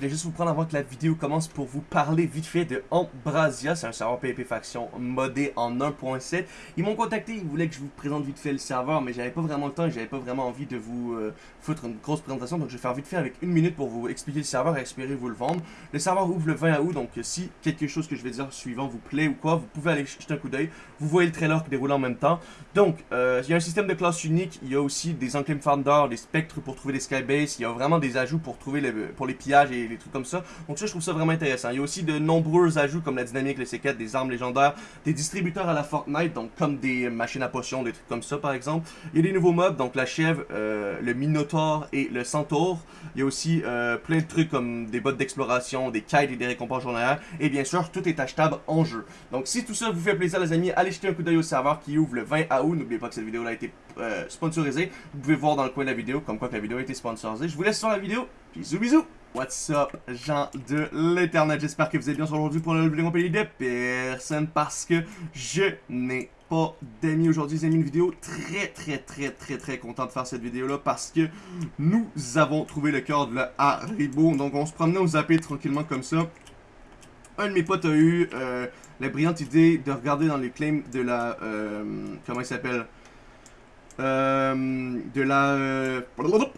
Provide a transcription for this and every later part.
voulais juste vous prendre avant que la vidéo commence pour vous parler vite fait de Ambrasia. C'est un serveur PvP faction modé en 1.7. Ils m'ont contacté, ils voulaient que je vous présente vite fait le serveur, mais j'avais pas vraiment le temps et j'avais pas vraiment envie de vous euh, foutre une grosse présentation. Donc je vais faire vite fait avec une minute pour vous expliquer le serveur et espérer vous le vendre. Le serveur ouvre le 20 août, donc si quelque chose que je vais dire suivant vous plaît ou quoi, vous pouvez aller jeter un coup d'œil. Vous voyez le trailer qui déroule en même temps. Donc, euh, il y a un système de classe unique, il y a aussi des enclave Founder, des spectres pour trouver des skybase, il y a vraiment des ajouts pour trouver les, pour les pillages et les trucs comme ça. Donc ça, je trouve ça vraiment intéressant. Il y a aussi de nombreux ajouts comme la dynamique, les C4, des armes légendaires, des distributeurs à la Fortnite, donc comme des machines à potions, des trucs comme ça par exemple. Il y a des nouveaux mobs, donc la chèvre, euh, le minotaure et le centaure. Il y a aussi euh, plein de trucs comme des bottes d'exploration, des kites et des récompenses journalières. Et bien sûr, tout est achetable en jeu. Donc si tout ça vous fait plaisir les amis, allez jeter un coup d'œil au serveur qui ouvre le 20 août. N'oubliez pas que cette vidéo là a été euh, sponsorisée. Vous pouvez voir dans le coin de la vidéo comme quoi que la vidéo a été sponsorisée. Je vous laisse sur la vidéo. Bisous bisous What's up, gens de l'internet, j'espère que vous êtes bien aujourd'hui pour vidéo compagnie de personne parce que je n'ai pas d'amis aujourd'hui. J'ai mis une vidéo très très très très très content de faire cette vidéo là parce que nous avons trouvé le cœur de la Haribo. Donc on se promenait au zappé tranquillement comme ça. Un de mes potes a eu euh, la brillante idée de regarder dans les claims de la... Euh, comment il s'appelle? Euh, De la...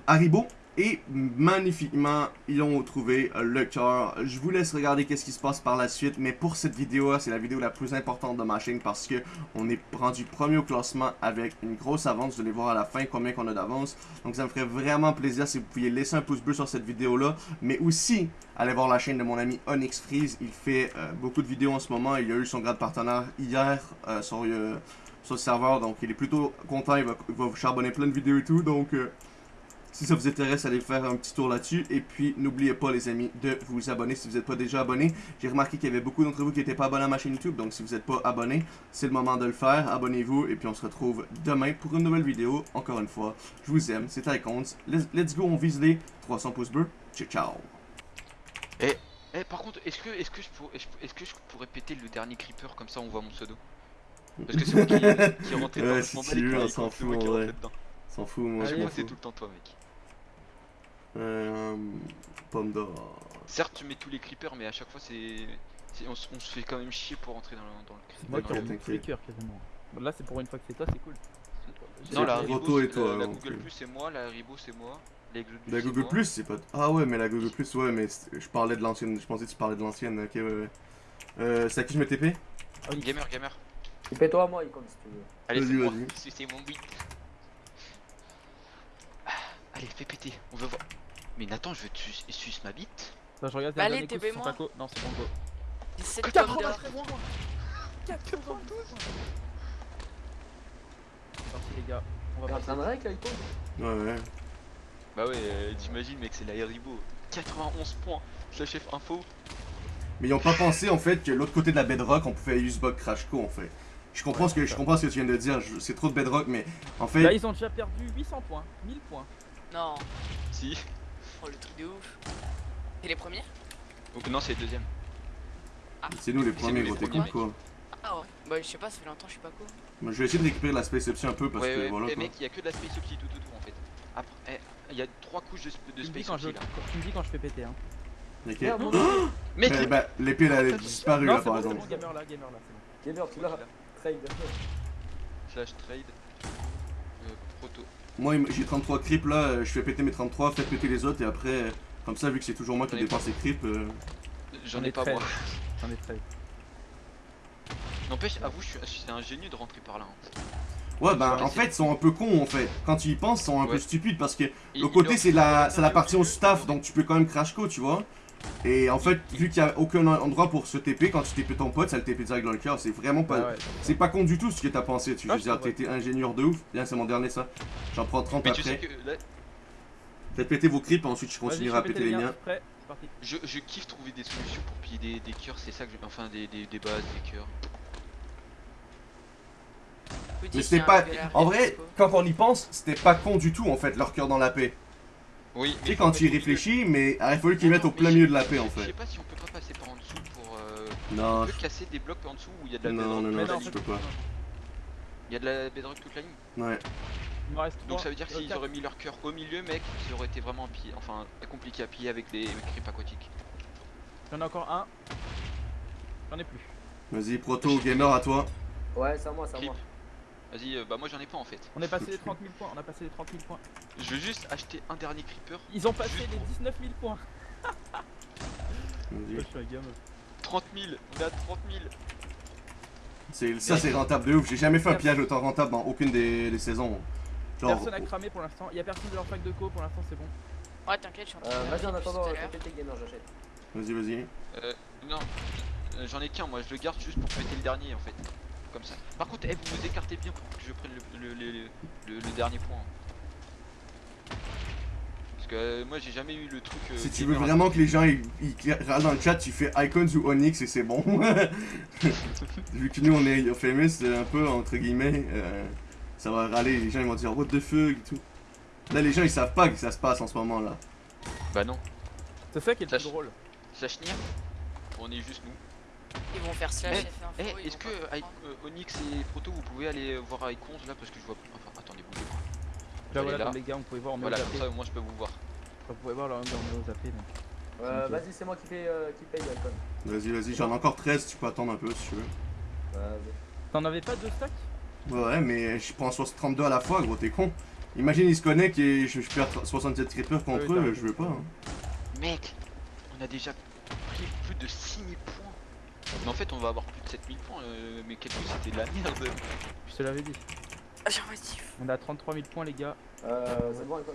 Haribo. Et magnifiquement, ils ont trouvé le cœur. Je vous laisse regarder qu'est-ce qui se passe par la suite. Mais pour cette vidéo c'est la vidéo la plus importante de ma chaîne parce que on est rendu premier au classement avec une grosse avance. Vous allez voir à la fin combien qu'on a d'avance. Donc ça me ferait vraiment plaisir si vous pouviez laisser un pouce bleu sur cette vidéo-là. Mais aussi, allez voir la chaîne de mon ami Onyx Freeze. Il fait euh, beaucoup de vidéos en ce moment. Il a eu son grade partenaire hier euh, sur, euh, sur, le serveur. Donc il est plutôt content. Il va, vous charbonner plein de vidéos et tout. Donc... Si ça vous intéresse, allez faire un petit tour là-dessus. Et puis, n'oubliez pas, les amis, de vous abonner si vous n'êtes pas déjà abonné. J'ai remarqué qu'il y avait beaucoup d'entre vous qui n'étaient pas abonnés à ma chaîne YouTube. Donc, si vous n'êtes pas abonné, c'est le moment de le faire. Abonnez-vous. Et puis, on se retrouve demain pour une nouvelle vidéo. Encore une fois, je vous aime. C'est Icons. Let's go, on vise les 300 pouces bleus. Ciao, ciao. Eh, eh par contre, est-ce que, est -ce que, je pourrais, est -ce que je pourrais péter le dernier creeper Comme ça, on voit mon pseudo? Parce que c'est moi qui, qui est rentré dedans. Ouais, si tu veux, on s'en fout, en vrai. S'en fout, moi, je m'en fous. c'est tout le temps toi, mec. Euh, pomme d'or. Certes, tu mets tous les creepers, mais à chaque fois, c'est. On, se fait quand même chier pour rentrer dans le, dans le creeper. Moi qui ai tous les cœurs quasiment. Là, c'est pour une fois que c'est toi, c'est cool. Non, la Haribo, et toi, la, Google Plus c'est moi, la Haribo c'est moi. La Google Plus c'est pas. Ah ouais, mais la Google Plus, ouais, mais je parlais de l'ancienne. Je pensais que tu parlais de l'ancienne. Ok, ouais, ouais. Euh, c'est à qui je mets TP oh, Gamer, gamer. TP-toi, moi, Icon, si tu veux. Allez, c'est moi, c'est mon beat. Ah, allez, fais péter, on veut voir. Mais Nathan, je veux tu ma bite. Bah, je regarde bah allez, TB moi. Non, c'est bon go. 17 pommes d'or. 92 Merci les gars. On va passer un avec toi Ouais, ouais. Bah ouais, euh, t'imagines, mec, c'est la Haribo. 91 points. Slash F info. Mais ils ont pas pensé en fait que l'autre côté de la bedrock on pouvait use bug crash co en fait. Je comprends, ce que, je comprends ce que tu viens de dire, c'est trop de bedrock mais en fait... Là ils ont déjà perdu 800 points, 1000 points. Non. Si. Oh le truc de ouf. C'est les premiers Non, c'est les deuxièmes. Ah. C'est nous les premiers, gros, t'es con quoi. Ah ouais, bah je sais pas, ça fait longtemps, je suis pas cool. Moi je vais essayer de récupérer la Space Option un peu parce que voilà. Eh mec, il y a que de la Space Option tout autour en fait. Après, eh, il y a trois couches de, de Space Option là. Tu me dis quand je fais péter hein. Ok. Mec, mais, bah, l'épée elle a disparu là par exemple. gamer là, gamer là, c'est bon. Gamer, tu l'as. Trade. Slash trade. Euh, proto. Moi j'ai 33 creeps là, je fais péter mes 33, faites péter les autres et après, comme ça vu que c'est toujours moi qui dépense les creeps. Euh... J'en ai pas moi. J'en ai très. N'empêche, avoue, c'est ingénieux de rentrer par là. Hein. Ouais, bah en fait, ils sont un peu cons en fait. Quand tu y penses, ils sont un peu stupides parce que le côté c'est la, la partie au staff donc tu peux quand même crash co, tu vois. Et en fait, vu qu'il n'y a aucun endroit pour se TP, quand tu TP ton pote, ça le TP direct dans le cœur. C'est vraiment pas. Ah c'est pas con du tout ce que t'as pensé. Tu veux dire, t'étais ingénieur de ouf. Bien, c'est mon dernier ça. J'en prends 30 après. Faites péter vos creeps, ensuite je continuerai à péter les miens. Je, je, kiffe trouver des solutions pour piller des, des cœurs, c'est ça que je. Enfin, des, des, des bases, des cœurs. Mais c'était pas. En vrai, quand on y pense, c'était pas con du tout en fait, leur cœur dans la paix. Oui. Tu sais, quand tu y réfléchis, mais il fallu qu'ils mettent au plein milieu de la paix en fait. Je sais pas si on peut pas passer par en dessous pour. Euh, non. On peut casser des blocs en dessous où il y a de la Non, non, non, non, je peux pas. Il y a de la bedrock toute la ligne Ouais. Il me reste Donc 3. ça veut dire que euh, s'ils auraient mis leur cœur au milieu, mec, ça aurait été vraiment pire, enfin compliqué à piller avec des creeps aquatiques. J'en ai encore un. J'en ai plus. Vas-y, proto, gamer à toi. Ouais, c'est à moi, c'est à moi. Vas-y, euh, bah moi j'en ai pas en fait. On est passé les 30 000 points. On a passé les 30 000 points. Je veux juste acheter un dernier creeper. Ils ont passé les pour- 19 000 points. Vas-y. Je suis un gamin. 30 000, on est à 30 000. C'est- Ça, c'est rentable de ouf. J'ai jamais fait un pillage autant rentable dans aucune des, des saisons. Genre, Personne a cramé pour l'instant. Il y a personne de leur pack de co pour l'instant, c'est bon. Ouais, t'inquiète, je suis en train de Euh, Vas-y, en attendant, l'heure. péter gamer, j'achète. vas-y, vas-y. Euh, non, Euh, j'en ai qu'un, moi je le garde juste pour péter le dernier en fait. Comme ça. Par contre, eh, vous vous écartez bien pour que je prenne le, le, le, le- le dernier point. Parce que euh, moi j'ai jamais eu le truc. euh, Si tu veux vraiment que les gens ils, ils râlent dans le chat, tu fais Icons ou Onyx et c'est bon. Vu que nous on est famous, c'est un peu entre guillemets, euh, ça va râler. Les gens ils vont dire what the fuck et tout. Là les gens ils savent pas que ça se passe en ce moment là. Bah non. C'est ça qui est le plus drôle. Slash Nier, on est juste nous. Ils vont faire slash Eh. Eh, est-ce que euh, euh, Onyx et Proto vous pouvez aller voir Icons là parce que je vois. Enfin, attendez, bougez pas. Là, voilà, là. les gars, on pouvait voir, on Voilà, au comme zappé. ça au moins je peux vous voir. Vous pouvez voir, là, on est au zappé. donc. Euh, Ok. Vas-y, c'est moi qui, paye, euh, qui paye, Icon. Vas-y, vas-y, j'en ai encore 13, tu peux attendre un peu si tu veux. Vas-y. T'en avais pas deux stacks? Ouais, mais je prends 32 à la fois, gros, t'es con. Imagine, ils se connectent et je, je perds 67 creepers contre Oui, t'as eux, je veux pas. hein. Mec, on a déjà pris plus de 6000 points. Mais en fait, on va avoir plus de 7000 points. Euh, mais quelques c'était de la merde. Je te l'avais dit. Ah, j'ai On a 33 000 points, les gars. Euh, c'est bon, Icon.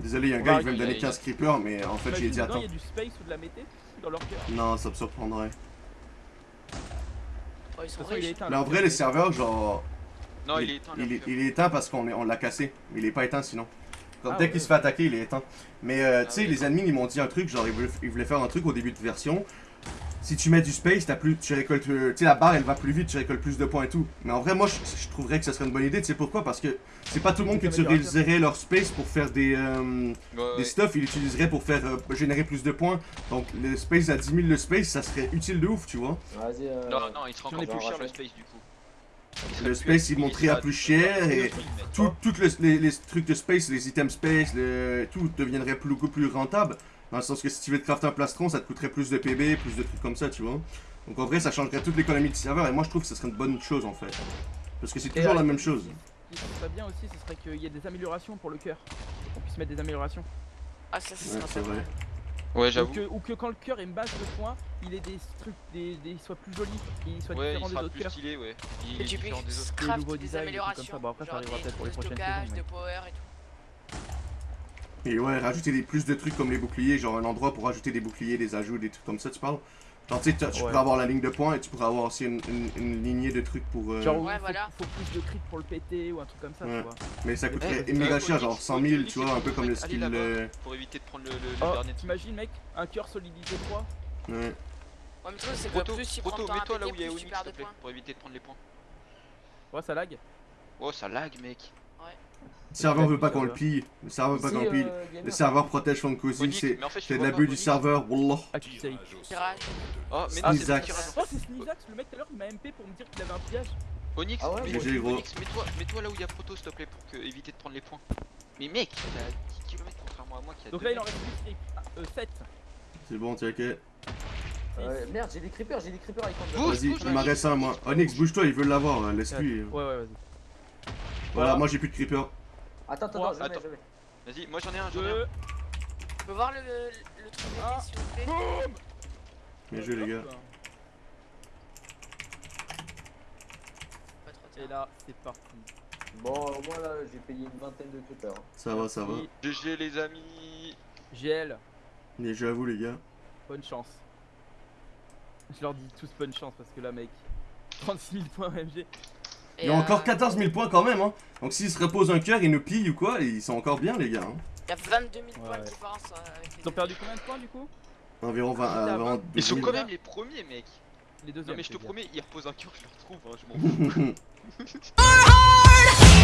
Désolé, il y a un On gars qui veut me donner il y a- 15 creepers, mais en fait, j'ai dit attends. il y a du space ou de la mété dans leur cœur. Non, ça me surprendrait. Oh, ils sont toute façon, il est riches. éteint. Mais en vrai, les serveurs, genre. Non, il, est éteint. Il, il est éteint parce qu'on on l'a cassé. Il est pas éteint sinon. Comme Ah dès ouais. qu'il se fait attaquer, il est éteint. Mais euh, tu Ah sais, ouais, les admins ils m'ont dit un truc, genre ils voulaient, ils voulaient faire un truc au début de version. Si tu mets du space, t'as plus, tu récoltes, euh, tu sais la barre elle va plus vite, tu récoltes plus de points et tout. Mais en vrai, moi je, je trouverais que ça serait une bonne idée. Tu sais pourquoi? Parce que c'est pas tout le monde qui utiliserait leur space pour faire des, euh, Ouais, des ouais. stuff, ils l'utiliseraient pour faire euh, générer plus de points. Donc le space à 10 000 le space, ça serait utile de ouf, tu vois. Vas-y. Euh... Non, non, il sera J'en encore plus cher le space du coup. Serait Le space, ils il montraient sera à plus cher et tout, tout le- les, les trucs de space, les items space, le, tout deviendrait plus, beaucoup plus rentable. Dans le sens que si tu veux te crafter un plastron, ça te coûterait plus de PB, plus de trucs comme ça, tu vois. Donc en vrai, ça changerait toute l'économie du serveur et moi je trouve que ça serait une bonne chose en fait. Parce que c'est toujours la même chose. Ce qui serait bien aussi, ce serait qu'il y ait des améliorations pour le cœur. Qu'on puisse mettre des améliorations. Ah, ça, ça Ouais, sera c'est pas vrai. Ouais, Ou j'avoue. que, ou que quand le cœur est une base de points, il ait des trucs, des, des, soit plus joli, qu'il soit Ouais, il différent des sera autres plus cœurs. stylé, ouais. Il Et est différent des autres. Des craft nouveaux des des trucs comme améliorations. ça. Bon, après, ça arrivera des peut-être pour les prochaines stockage, saisons, mais- de power et tout. Et ouais, rajouter des, plus de trucs comme les boucliers, genre un endroit pour rajouter des boucliers, des ajouts, des trucs comme ça, tu parles Genre tu sais, tu Ouais. pourrais avoir la ligne de points et tu pourrais avoir aussi une, une- une lignée de trucs pour... euh, Genre, Ouais, il faut, voilà. faut plus de crit pour le péter ou un truc comme ça, Ouais. tu vois. Mais ça coûterait Eh, méga cher, genre 100 000, Onyx, tu vois, un peu comme le skill... euh, Pour éviter de prendre le, le, le Oh, dernier t'imagines, mec, un cœur solidité 3 Ouais. Ouais, mais truc, c'est Proto, plus tu Proto, mets-toi là où il y a Onyx, s'il te de plaît, points. pour éviter de prendre les points. Ouais, ça lag. Oh, ça lag, mec. Le serveur veut pas qu'on le pille. Le serveur veut pas qu'on le pille. euh. Le serveur protège Onyx, c'est de l'abus du serveur, wallah. Tirage. Oh, mais non, c'est Snizax. le tirage. Oh, c'est Snizax, le mec tout à l'heure, il m'a MP pour me dire qu'il avait un pillage. Onyx, Ah ouais, moi, mets-toi mets-toi là où il y a Proto, s'il te plaît, pour que, éviter de prendre les points. Mais mec, il a 10 km contrairement à moi qui a Donc deux là, il en reste plus 7. C'est bon, t'inquiète. Euh, merde, j'ai des creepers, j'ai des creepers Icon. Bouge, Vas-y, il m'en reste un, moi. Onyx, bouge-toi, il veut l'avoir, hein, laisse-lui. Ouais, ouais, vas-y. Voilà, Voilà. moi j'ai plus de creeper. Attends, attends, je attends. je mets. Vas-y, moi j'en ai un, j'en ai un. 2. Tu peux voir le, le truc Ah. s'il vous plaît Bien joué, les gars. Pas trop Et là, c'est parti. Bon, au moins là, j'ai payé une vingtaine de creepers. hein. Ça va, ça va. GG les amis. GL, Bien joué à vous, les gars. bonne chance. Je leur dis tous bonne chance parce que là, mec, 36 000 points MG. Et, Ils ont encore euh, 14 000 points quand même, hein. Donc s'ils se reposent un cœur, ils nous pillent ou quoi, ils sont encore bien, les gars. hein. Il y a 22 000 points Ouais. de différence euh, avec les Ils ont perdu combien de points du coup? Environ 20, Ah, euh, Ils 12 Ils sont 000. quand même les premiers, mec. Les deuxièmes. Non, mais je te promets, ils reposent un cœur, je le retrouve, hein, je m'en fous.